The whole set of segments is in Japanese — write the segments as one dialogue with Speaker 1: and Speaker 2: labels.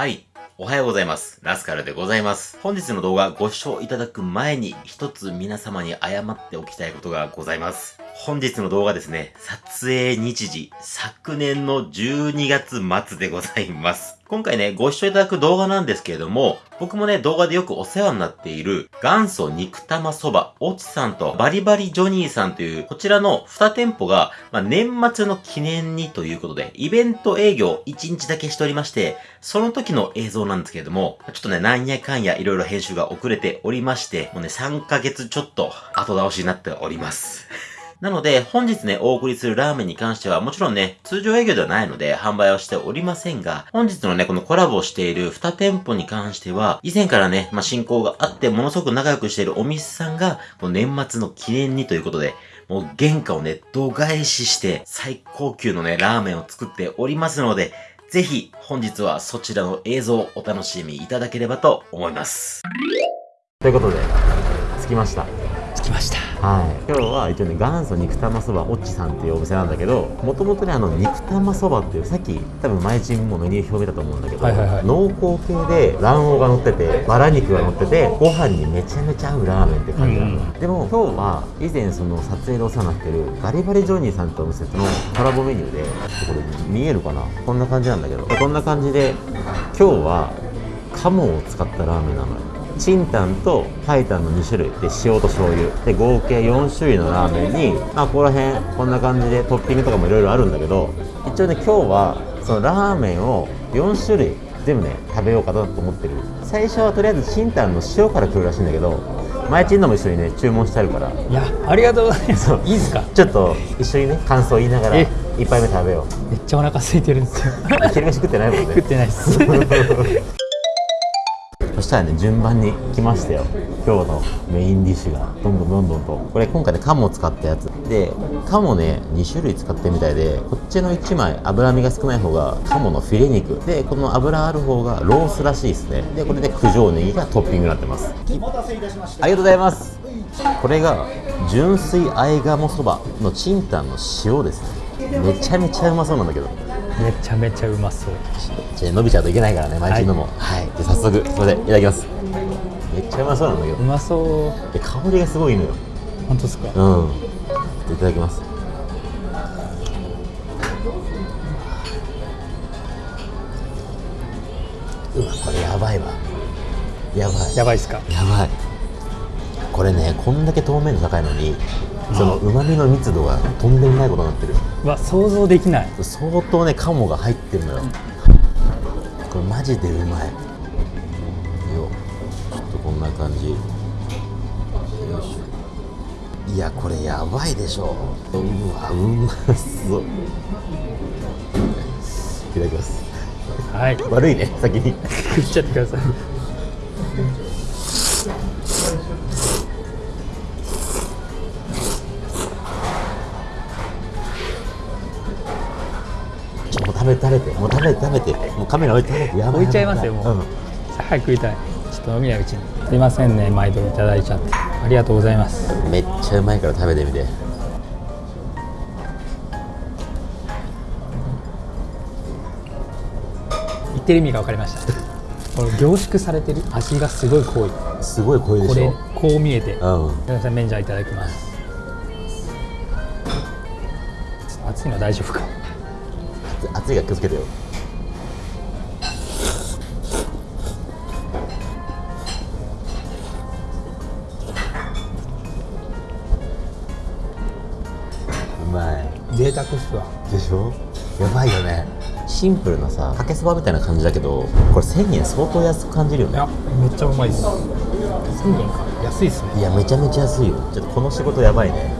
Speaker 1: はい。おはようございます。ラスカルでございます。本日の動画ご視聴いただく前に一つ皆様に謝っておきたいことがございます。本日の動画ですね、撮影日時、昨年の12月末でございます。今回ね、ご視聴いただく動画なんですけれども、僕もね、動画でよくお世話になっている、元祖肉玉そば、おちさんとバリバリジョニーさんという、こちらの2店舗が、まあ、年末の記念にということで、イベント営業1日だけしておりまして、その時の映像なんですけれども、ちょっとね、なんやかんやいろいろ編集が遅れておりまして、もうね、3ヶ月ちょっと後倒しになっております。なので、本日ね、お送りするラーメンに関しては、もちろんね、通常営業ではないので、販売はしておりませんが、本日のね、このコラボをしている2店舗に関しては、以前からね、まあ、進行があって、ものすごく仲良くしているお店さんが、この年末の記念にということで、もう原価をね、度外視して、最高級のね、ラーメンを作っておりますので、ぜひ、本日はそちらの映像をお楽しみいただければと思います。ということで、着きました。
Speaker 2: 着きました
Speaker 1: はい。今日は一応ね元祖肉玉そばおっちさんっていうお店なんだけどもともとねあの肉玉そばっていうさっき多分前チームもメニュー表見たと思うんだけど、はいはいはい、濃厚系で卵黄が乗っててバラ肉が乗っててご飯にめちゃめちゃ合うラーメンって感じなの、うん、でも今日は以前その撮影でお世話になってるガリバリジョニーさんとお店とのコラボメニューでこれ見えるかな？こんな感じなんだけど。こんな感じで今日は鴨を使ったラーメンなのよチンタンとパイタンの2種類で塩と醤油。で合計4種類のラーメンにまあここら辺こんな感じでトッピングとかもいろいろあるんだけど一応ね今日はそのラーメンを4種類全部ね食べようかなと思ってる。最初はとりあえずチンタンの塩から来るらしいんだけど前チンのも一緒にね注文してあるから。
Speaker 2: いやありがとうございます。いいですか？
Speaker 1: ちょっと一緒にね感想言いながら一杯目食べよ
Speaker 2: う。めっちゃお腹空いてるんですよ。
Speaker 1: 昼飯食ってないもんね。
Speaker 2: 食ってないっす
Speaker 1: そしたらね順番に来ましたよ。今日のメインディッシュが。どんどんどんどんと。これ今回ね鴨を使ったやつ。で鴨ね2種類使ってるみたいでこっちの1枚脂身が少ない方が鴨のフィレ肉。でこの脂ある方がロースらしいですね。でこれで九条ネギがトッピングになってます。お待たせいたしました。ありがとうございます。これが純粋あえ鴨そばのチンタンの塩ですね。めちゃめちゃうまそうなんだけど
Speaker 2: めちゃめちゃうまそう。
Speaker 1: じゃ伸びちゃうといけないからね毎日のも。はい、じゃ早速それでいただきます。めっちゃうまそうなんだけど
Speaker 2: うまそう。
Speaker 1: で香りがすごいのよ。
Speaker 2: 本当ですか？
Speaker 1: うん。いただきます。うわこれやばいわ。やばい。
Speaker 2: やばいっすか？
Speaker 1: やばい。これねこんだけ透明度高いのにそのうまみの密度がとんでもないことになってる
Speaker 2: わ想像できない。
Speaker 1: 相当ね鴨が入ってるのよ、これマジでうまい。よ。ちょっとこんな感じ。よいしょ。いやこれやばいでしょ。うわうまそう。いただきます。
Speaker 2: はい。
Speaker 1: 悪いね先に。
Speaker 2: 食っちゃってください
Speaker 1: 食べ食べてもう食べて食べてもうカメラ置いて食べて
Speaker 2: やばい置いちゃいますよもう、うん、早く食いたい。ちょっと飲みないうちに。すいませんね毎度いただいちゃって。ありがとうございます。
Speaker 1: めっちゃうまいから食べてみて。
Speaker 2: 言ってる意味が分かりました。この凝縮されてる味がすごい濃い。
Speaker 1: すごい濃いでしょ。
Speaker 2: これこう見えて、うん、皆さん麺じゃいただきます。熱いのは大丈夫か
Speaker 1: 熱いが気をつけてよ。うまい。
Speaker 2: 贅沢っすわ。
Speaker 1: でしょ？やばいよね。シンプルなさかけそばみたいな感じだけどこれ1000円相当安く感じるよね。い
Speaker 2: やめっちゃうまいです。1000円か。安いっすね。
Speaker 1: いやめちゃめちゃ安いよ。ちょっとこの仕事やばいね。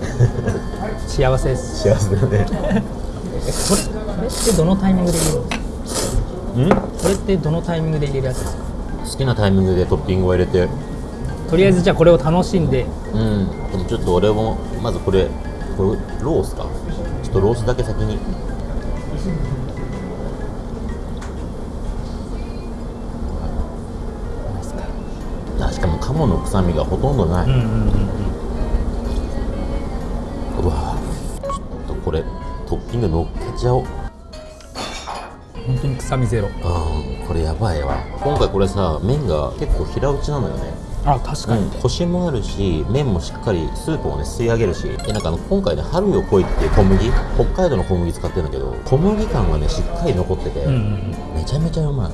Speaker 2: 幸せです。
Speaker 1: 幸せだね。
Speaker 2: これこれってどのタイミングで入れるん？ですかこれってどのタイミングで入れるやつですか？
Speaker 1: 好きなタイミングでトッピングを入れて。
Speaker 2: とりあえずじゃあこれを楽しんで。
Speaker 1: うん。でもちょっと俺もまずこれこれロースか？ちょっとロースだけ先に。あしかも鴨の臭みがほとんどない、うんうんうん、うわちょっこれトッピング乗っけちゃおう
Speaker 2: 本当に臭みゼロ。
Speaker 1: これやばいわ。今回これさ麺が結構平打ちなのよね。
Speaker 2: あ確かに、
Speaker 1: うん、コシもあるし麺もしっかりスープをね吸い上げるしでなんかあの今回ね春よ来いっていう小麦北海道の小麦使ってるんだけど小麦感がねしっかり残ってて、
Speaker 2: うんうんうん。
Speaker 1: めちゃめちゃうまい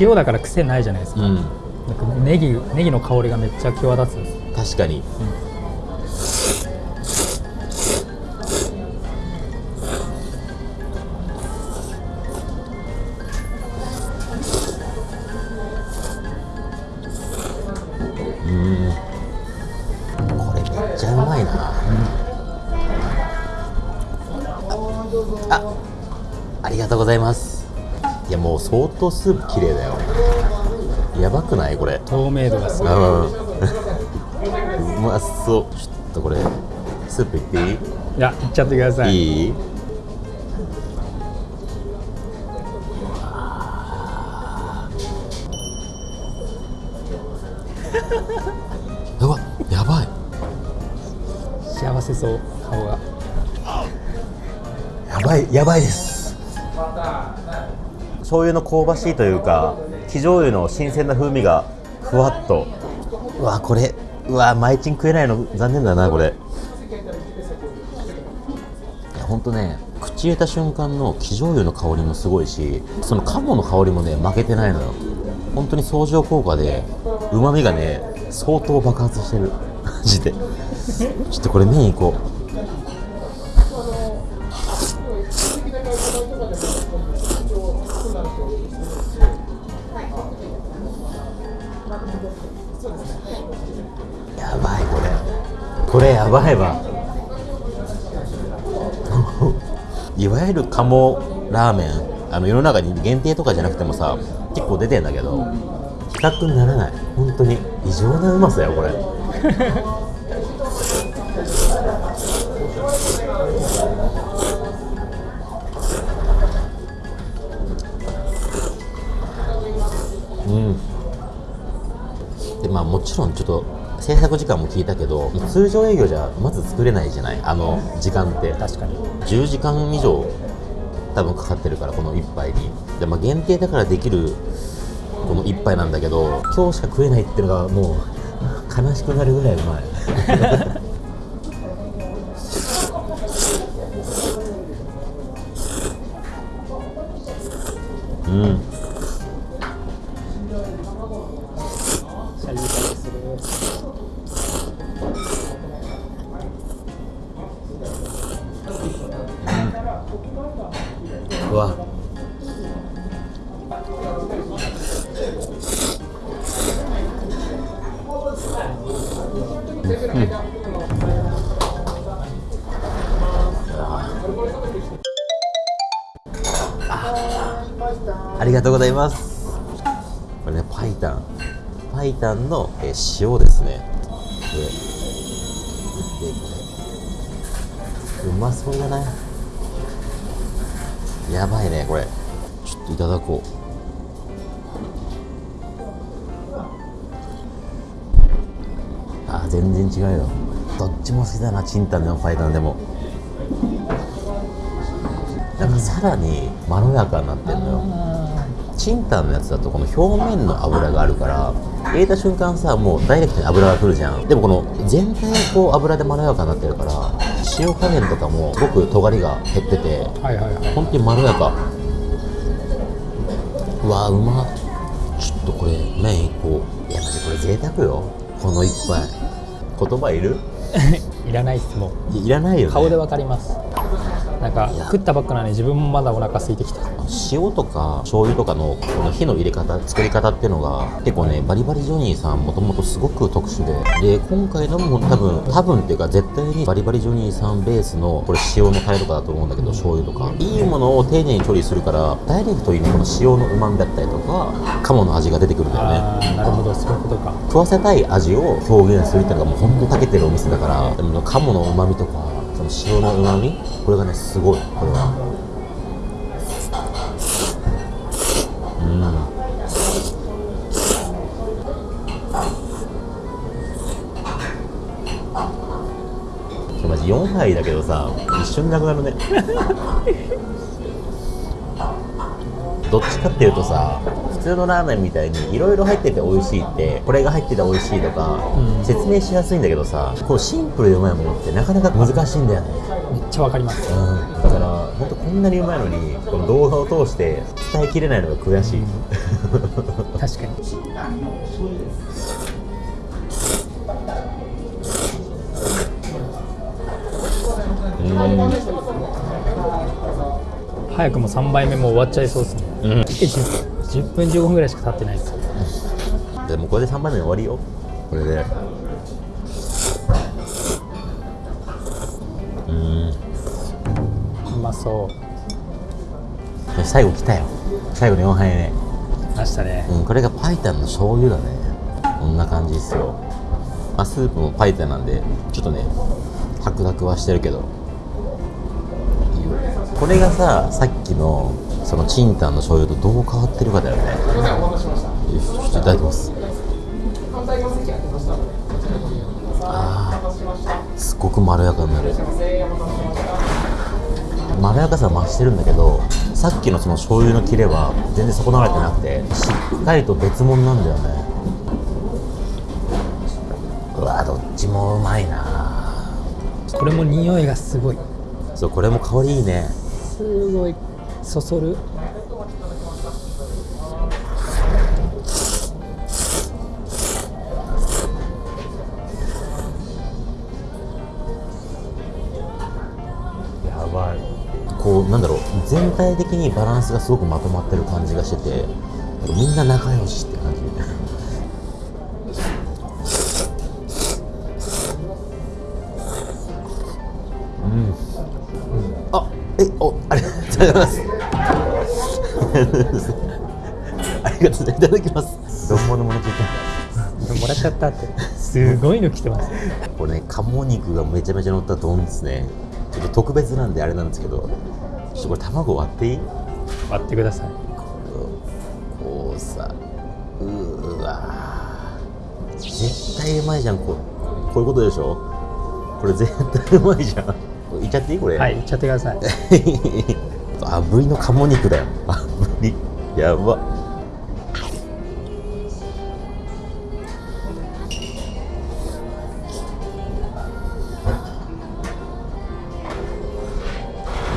Speaker 2: 塩だから癖ないじゃないですか,、
Speaker 1: うん。
Speaker 2: なんかネギネギの香りがめっちゃ際立つんです。
Speaker 1: 確かに、うん当スープ綺麗だよ。やばくない？これ。
Speaker 2: 透明度がすごい。
Speaker 1: うん。うまそう。ちょっとこれスープいっていい、
Speaker 2: いやいっちゃってください。
Speaker 1: いい？うわやばい。
Speaker 2: 幸せそう顔が。
Speaker 1: やばいやばいです醤油の香ばしいというか生醤油の新鮮な風味がふわっと。うわこれ。うわマイチン食えないの残念だなこれ。いやほんとね口入れた瞬間の生醤油の香りもすごいしその鴨の香りもね負けてないのよ。本当に相乗効果でうまみがね相当爆発してる。マジで。ちょっとこれ麺いこう。これやばいわ。いわゆる鴨ラーメンあの世の中に限定とかじゃなくてもさ結構出てんだけど比較にならない。本当に。異常なうまさよこれ。うん。でまあもちろんちょっと制作時間も聞いたけど通常営業じゃまず作れないじゃない？あの時間って。
Speaker 2: 確かに。
Speaker 1: 10時間以上多分かかってるからこの1杯に。で、まあ、限定だからできるこの1杯なんだけど今日しか食えないっていうのがもう悲しくなるぐらいうまい。うんとうございます。これねパイタン。パイタンの、えー塩ですね。ででこれうまそうだな。やばいねこれ。ちょっといただこう。あー全然違うよ。どっちも好きだなチンタンでもパイタンでも。なんかさらにまろやかになってんのよ。チンタンのやつだとこの表面の油があるから入れた瞬間さもうダイレクトに油が来るじゃん。でもこの全体がこう油でまろやかになってるから塩加減とかもすごく尖りが減ってて
Speaker 2: はいはいはい。
Speaker 1: 本当にまろやか。うわうまちょっとこれ麺一個。いやマジこれ贅沢よ。この一杯。言葉いる？
Speaker 2: いらないっすもう。
Speaker 1: いいらないよね。
Speaker 2: 顔でわかりますなんか食ったばっかなのに自分もまだお腹空いてきた。
Speaker 1: 塩とか醤油とかのこの火の入れ方作り方っていうのが結構ねバリバリジョニーさんもともとすごく特殊で。で今回のも多分多分っていうか絶対にバリバリジョニーさんベースのこれ塩のタレとかだと思うんだけど醤油とか。いいものを丁寧に処理するからダイレクトにねこの塩のうまみだったりとか鴨の味が出てくるんだよね。
Speaker 2: なるほど。そういうことか。
Speaker 1: 食わせたい味を表現するっていうのがもう本当に長けてるお店だからでも鴨のうまみとかその塩のうまみ？これがねすごい。これは。うん。そうマジ4杯だけどさ一瞬なくなるね。どっちかっていうとさ普通のラーメンみたいにいろいろ入ってて美味しいってこれが入ってて美味しいとか、
Speaker 2: うん。
Speaker 1: 説明しやすいんだけどさこうシンプルでうまいものってなかなか難しいんだよね。
Speaker 2: めっちゃわかります。
Speaker 1: うん。だから本当こんなにうまいのにこの動画を通して伝えきれないのが悔しい、
Speaker 2: 確かに。
Speaker 1: うん
Speaker 2: 早くも3杯目も終わっちゃいそうですね。
Speaker 1: うん。
Speaker 2: え 10, 10分15分ぐらいしか経ってないです。
Speaker 1: でもこれで3番目終わりよ。これで。うん。
Speaker 2: うまそう。
Speaker 1: 最後来たよ。最後の4杯目。
Speaker 2: ましたね。
Speaker 1: うんこれがパイタンの醤油だね。こんな感じですよ。まあスープもパイタンなんでちょっとね白濁はしてるけどこれがささっきのそのチンタンの醤油とどう変わってるかだよね。よしちょっといただきます。あーすっごくまろやかになる。まろやかさは増してるんだけどさっきのその醤油の切れは全然損なわれてなくてしっかりと別物なんだよね。うわどっちもうまいな
Speaker 2: これも匂いがすごい。
Speaker 1: そうこれも香りいいね
Speaker 2: すごいそそる。
Speaker 1: やばい。こうなんだろう。全体的にバランスがすごくまとまってる感じがしててみんな仲良しってえおありがとうございます。ありがとうございます。いただきますどんものもの聞いた
Speaker 2: もらっちゃったって。すごいの来てます。
Speaker 1: これね鴨肉がめちゃめちゃ乗った丼ですね。ちょっと特別なんであれなんですけどちょっとこれ卵割っていい？
Speaker 2: 割ってください。
Speaker 1: こうさうーわ絶対うまいじゃんここういうことでしょ？これ絶対うまいじゃんいっちゃっていい？これ。
Speaker 2: はい。いっちゃってください。
Speaker 1: 炙りの鴨肉だよ。炙り。やば。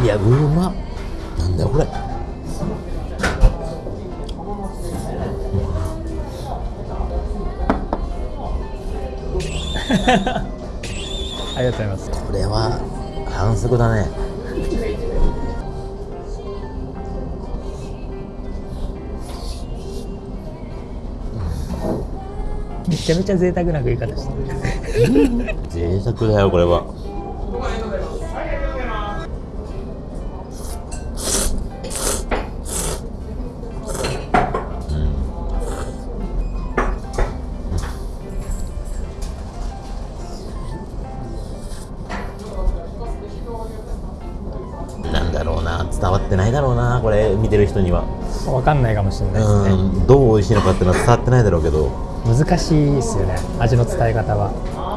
Speaker 1: いやうまっ。なんだよこれ。
Speaker 2: ありがとうございます。
Speaker 1: これは反則だね。
Speaker 2: めちゃめちゃ贅沢な食い方して
Speaker 1: 贅沢だよこれはわってないだろうなこれ見てる人には。
Speaker 2: わかんないかもしれないですね。
Speaker 1: うんどう美味しいのかっていうのは伝わってないだろうけど。
Speaker 2: 難しいですよね味の伝え方は。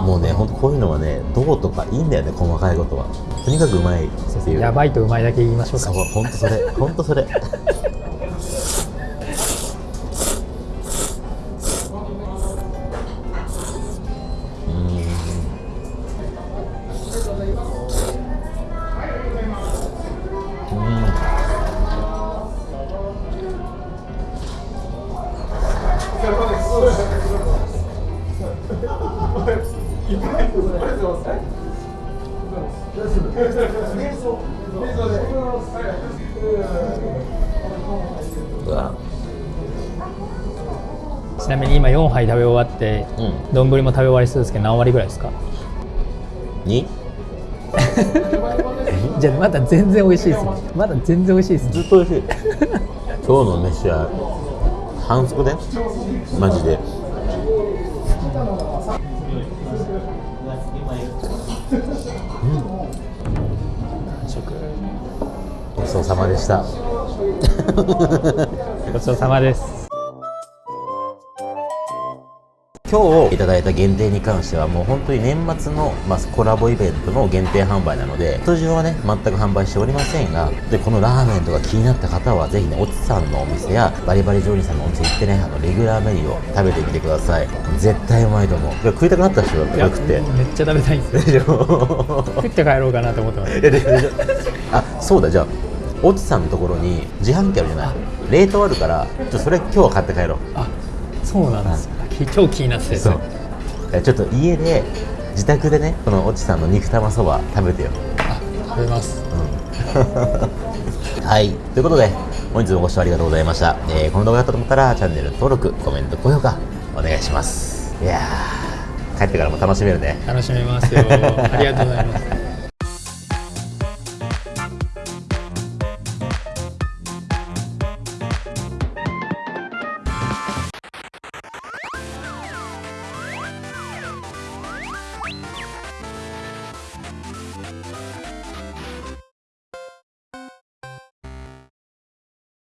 Speaker 1: もうねほんとこういうのはねどうとかいいんだよね細かいことは。とにかくうまいっていう
Speaker 2: やばいとうまいだけ言いましょうか。
Speaker 1: そうほんとそれほんとそれ
Speaker 2: ちなみに今4杯食べ終わって
Speaker 1: うん。
Speaker 2: 丼も食べ終わりそうですけど何割ぐらいですか？
Speaker 1: に
Speaker 2: じゃあまだ全然美味しいですね。まだ全然美味しいですね。
Speaker 1: ずっと美味しい。今日の飯は反則で？マジで
Speaker 2: 食
Speaker 1: ごちそうさまでした。
Speaker 2: ごちそうさまです
Speaker 1: 今日いただいた限定に関してはもう本当に年末の、まあ、コラボイベントの限定販売なので通常はね全く販売しておりませんがでこのラーメンとか気になった方はぜひねおちさんのお店やバリバリジョニーさんのお店行ってねあのレギュラーメニューを食べてみてください。絶対うまいと思う。食いたくなった人だったらよくて
Speaker 2: めっちゃ食べたいんです。よ 食って帰ろうかなと思ってます。
Speaker 1: あそうだじゃあおちさんのところに自販機あるじゃない。冷凍あるからちょそれ今日は買って帰ろう。
Speaker 2: あそうなんです。よ超気になってて
Speaker 1: そう。えちょっと家で自宅でねこのおちさんの肉玉そば食べてよ。
Speaker 2: あ食べます。
Speaker 1: はい。ということで本日もご視聴ありがとうございました、えーこの動画だったと思ったらチャンネル登録コメント高評価お願いします。いやー帰ってからも楽しめるね。
Speaker 2: 楽しめますよ。ありがとうございます